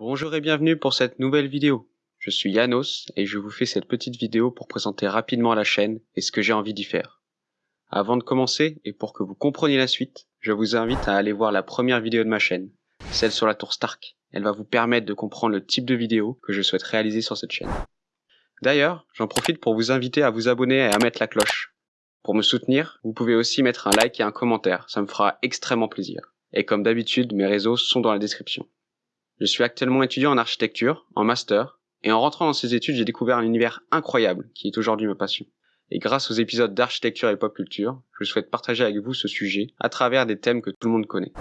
Bonjour et bienvenue pour cette nouvelle vidéo. Je suis Yanos et je vous fais cette petite vidéo pour présenter rapidement la chaîne et ce que j'ai envie d'y faire. Avant de commencer et pour que vous compreniez la suite, je vous invite à aller voir la première vidéo de ma chaîne, celle sur la tour Stark. Elle va vous permettre de comprendre le type de vidéo que je souhaite réaliser sur cette chaîne. D'ailleurs, j'en profite pour vous inviter à vous abonner et à mettre la cloche. Pour me soutenir, vous pouvez aussi mettre un like et un commentaire, ça me fera extrêmement plaisir. Et comme d'habitude, mes réseaux sont dans la description. Je suis actuellement étudiant en architecture, en master, et en rentrant dans ces études, j'ai découvert un univers incroyable qui est aujourd'hui ma passion. Et grâce aux épisodes d'architecture et pop culture, je souhaite partager avec vous ce sujet à travers des thèmes que tout le monde connaît.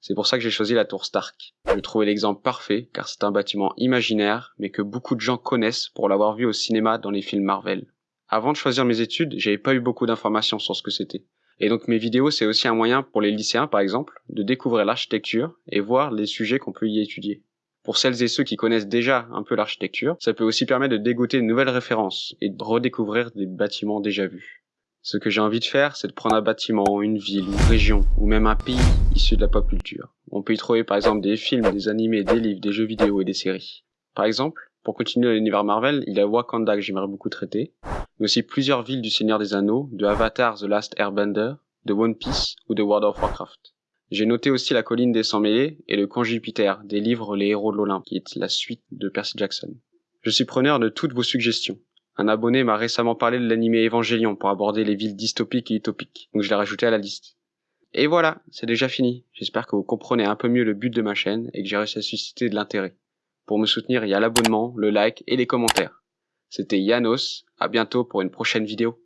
C'est pour ça que j'ai choisi la tour Stark. Je trouvais l'exemple parfait car c'est un bâtiment imaginaire mais que beaucoup de gens connaissent pour l'avoir vu au cinéma dans les films Marvel. Avant de choisir mes études, j'avais pas eu beaucoup d'informations sur ce que c'était. Et donc mes vidéos, c'est aussi un moyen pour les lycéens, par exemple, de découvrir l'architecture et voir les sujets qu'on peut y étudier. Pour celles et ceux qui connaissent déjà un peu l'architecture, ça peut aussi permettre de dégoter de nouvelles références et de redécouvrir des bâtiments déjà vus. Ce que j'ai envie de faire, c'est de prendre un bâtiment, une ville, une région, ou même un pays issu de la pop culture. On peut y trouver par exemple des films, des animés, des livres, des jeux vidéo et des séries. Par exemple, pour continuer l'univers Marvel, il y a Wakanda que j'aimerais beaucoup traiter, mais aussi plusieurs villes du Seigneur des Anneaux, de Avatar The Last Airbender, de One Piece ou de World of Warcraft. J'ai noté aussi la colline des 100 mêlés et le camp Jupiter des livres Les Héros de l'Olympe, qui est la suite de Percy Jackson. Je suis preneur de toutes vos suggestions. Un abonné m'a récemment parlé de l'animé Évangélion pour aborder les villes dystopiques et utopiques, donc je l'ai rajouté à la liste. Et voilà, c'est déjà fini. J'espère que vous comprenez un peu mieux le but de ma chaîne et que j'ai réussi à susciter de l'intérêt. Pour me soutenir, il y a l'abonnement, le like et les commentaires. C'était Yanos, à bientôt pour une prochaine vidéo.